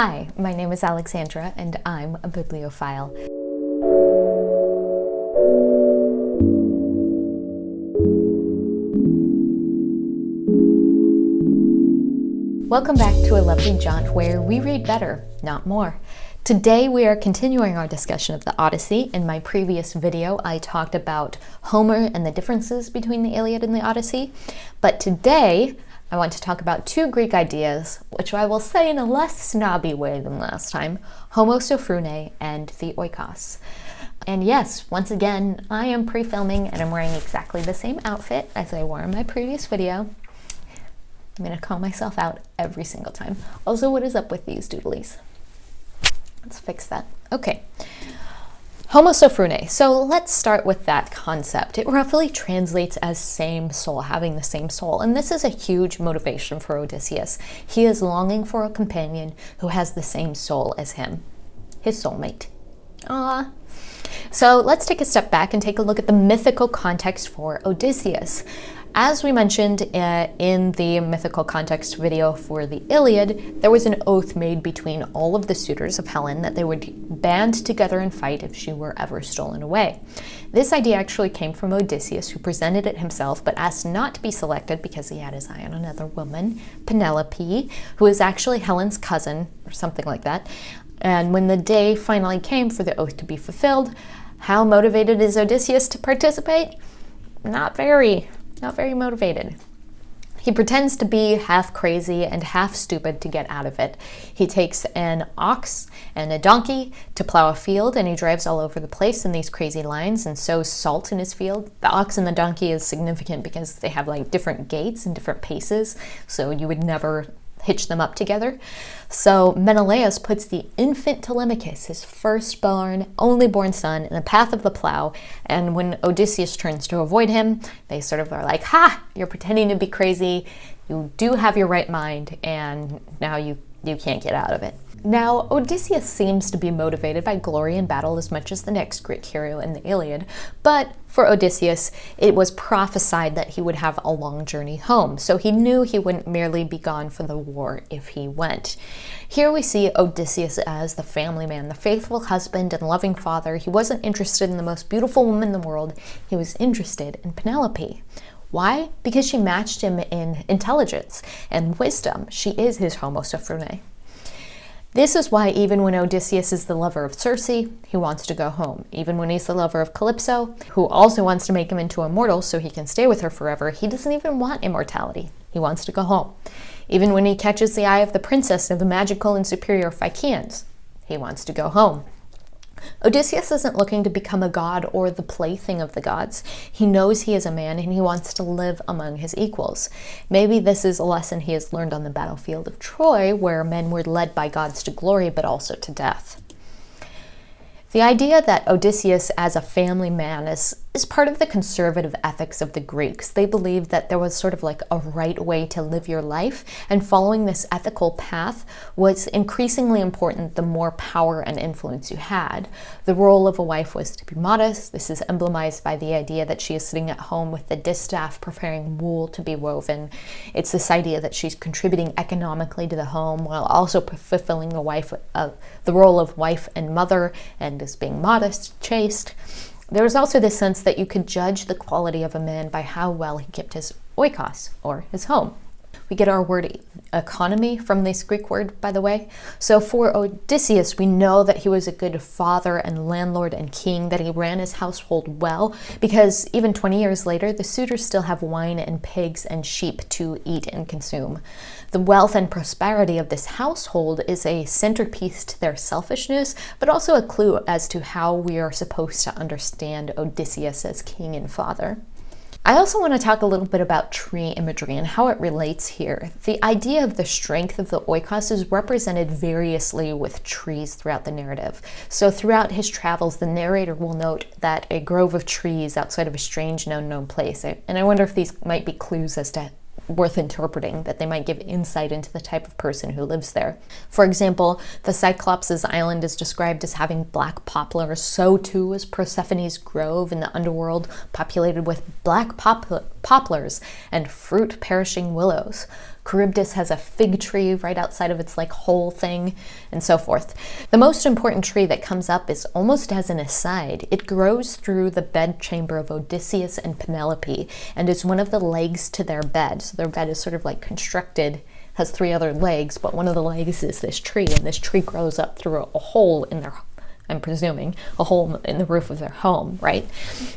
Hi, my name is Alexandra and I'm a bibliophile. Welcome back to A Lovely Jaunt where we read better, not more. Today we are continuing our discussion of the Odyssey. In my previous video I talked about Homer and the differences between the Iliad and the Odyssey, but today I want to talk about two Greek ideas, which I will say in a less snobby way than last time, homophrosyne and the oikos. And yes, once again, I am pre-filming and I'm wearing exactly the same outfit as I wore in my previous video. I'm gonna call myself out every single time. Also, what is up with these doodlies? Let's fix that. Okay. Homophrosyne. So let's start with that concept. It roughly translates as same soul, having the same soul. And this is a huge motivation for Odysseus. He is longing for a companion who has the same soul as him, his soulmate. Ah. So let's take a step back and take a look at the mythical context for Odysseus. As we mentioned uh, in the mythical context video for the Iliad, there was an oath made between all of the suitors of Helen that they would band together and fight if she were ever stolen away. This idea actually came from Odysseus, who presented it himself but asked not to be selected because he had his eye on another woman, Penelope, who is actually Helen's cousin, or something like that. And when the day finally came for the oath to be fulfilled, how motivated is Odysseus to participate? Not very not very motivated. He pretends to be half crazy and half stupid to get out of it. He takes an ox and a donkey to plow a field and he drives all over the place in these crazy lines and sows salt in his field. The ox and the donkey is significant because they have like different gaits and different paces, so you would never hitch them up together. So Menelaus puts the infant Telemachus, his firstborn, only born son, in the path of the plow. And when Odysseus turns to avoid him, they sort of are like, Ha, you're pretending to be crazy. You do have your right mind, and now you, you can't get out of it. Now, Odysseus seems to be motivated by glory in battle as much as the next Greek hero in the Iliad, but for Odysseus, it was prophesied that he would have a long journey home, so he knew he wouldn't merely be gone for the war if he went. Here we see Odysseus as the family man, the faithful husband and loving father. He wasn't interested in the most beautiful woman in the world, he was interested in Penelope. Why? Because she matched him in intelligence and wisdom. She is his homophrosyne. This is why even when Odysseus is the lover of Circe, he wants to go home. Even when he's the lover of Calypso, who also wants to make him into immortal so he can stay with her forever, he doesn't even want immortality. He wants to go home. Even when he catches the eye of the princess of the magical and superior Phaeacians, he wants to go home. Odysseus isn't looking to become a god or the plaything of the gods. He knows he is a man and he wants to live among his equals. Maybe this is a lesson he has learned on the battlefield of Troy, where men were led by gods to glory but also to death. The idea that Odysseus as a family man is, is part of the conservative ethics of the Greeks. They believed that there was sort of like a right way to live your life, and following this ethical path was increasingly important the more power and influence you had. The role of a wife was to be modest. This is emblemized by the idea that she is sitting at home with the distaff preparing wool to be woven. It's this idea that she's contributing economically to the home while also fulfilling the wife uh, the role of wife and mother and is being modest, chaste. There is also this sense that you could judge the quality of a man by how well he kept his oikos, or his home. We get our word economy from this Greek word, by the way. So for Odysseus, we know that he was a good father and landlord and king, that he ran his household well, because even 20 years later, the suitors still have wine and pigs and sheep to eat and consume. The wealth and prosperity of this household is a centerpiece to their selfishness, but also a clue as to how we are supposed to understand Odysseus as king and father. I also want to talk a little bit about tree imagery and how it relates here. The idea of the strength of the oikos is represented variously with trees throughout the narrative. So throughout his travels, the narrator will note that a grove of trees outside of a strange unknown place. And I wonder if these might be clues as to worth interpreting, that they might give insight into the type of person who lives there. For example, the Cyclops' island is described as having black poplars, so too is Persephone's grove in the underworld, populated with black poplars and fruit-perishing willows. Charybdis has a fig tree right outside of its like whole thing, and so forth. The most important tree that comes up is almost as an aside. It grows through the bedchamber of Odysseus and Penelope, and is one of the legs to their bed. So their bed is sort of like constructed has three other legs, but one of the legs is this tree, and this tree grows up through a hole in their I'm presuming, a hole in the roof of their home, right?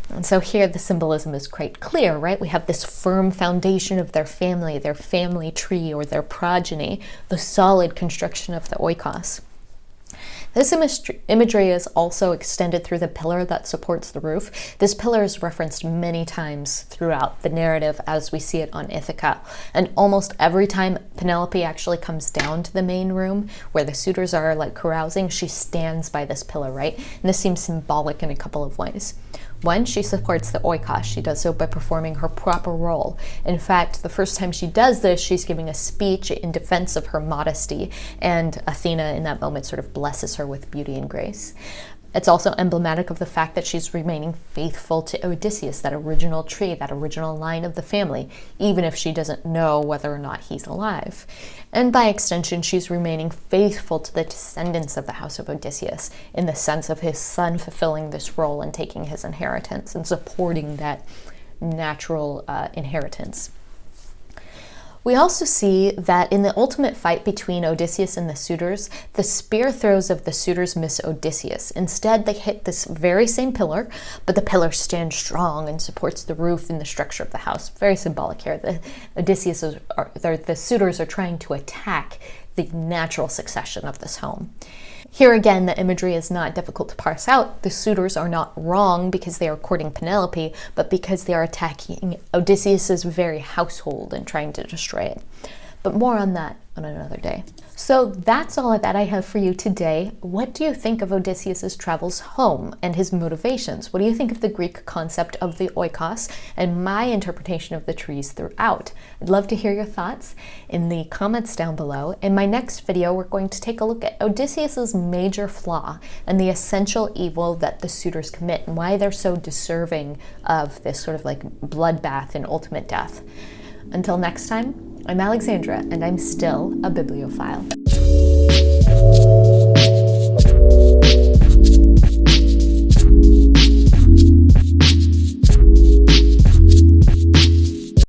And so here the symbolism is quite clear, right? We have this firm foundation of their family, their family tree or their progeny, the solid construction of the oikos. This imagery is also extended through the pillar that supports the roof. This pillar is referenced many times throughout the narrative as we see it on Ithaca. And almost every time Penelope actually comes down to the main room where the suitors are like carousing, she stands by this pillar, right? And this seems symbolic in a couple of ways. One, she supports the oikos. She does so by performing her proper role. In fact, the first time she does this, she's giving a speech in defense of her modesty, and Athena in that moment sort of blesses her with beauty and grace. It's also emblematic of the fact that she's remaining faithful to Odysseus, that original tree, that original line of the family, even if she doesn't know whether or not he's alive. And by extension, she's remaining faithful to the descendants of the house of Odysseus in the sense of his son fulfilling this role and taking his inheritance and supporting that natural uh, inheritance. We also see that in the ultimate fight between Odysseus and the suitors, the spear throws of the suitors miss Odysseus. Instead, they hit this very same pillar, but the pillar stands strong and supports the roof and the structure of the house. Very symbolic here. The Odysseus are, the suitors are trying to attack the natural succession of this home. Here again, the imagery is not difficult to parse out. The suitors are not wrong because they are courting Penelope, but because they are attacking Odysseus's very household and trying to destroy it. But more on that on another day. So that's all that I have for you today. What do you think of Odysseus's travels home and his motivations? What do you think of the Greek concept of the oikos and my interpretation of the trees throughout? I'd love to hear your thoughts in the comments down below. In my next video, we're going to take a look at Odysseus's major flaw and the essential evil that the suitors commit and why they're so deserving of this sort of like bloodbath and ultimate death. Until next time, I'm Alexandra, and I'm still a bibliophile.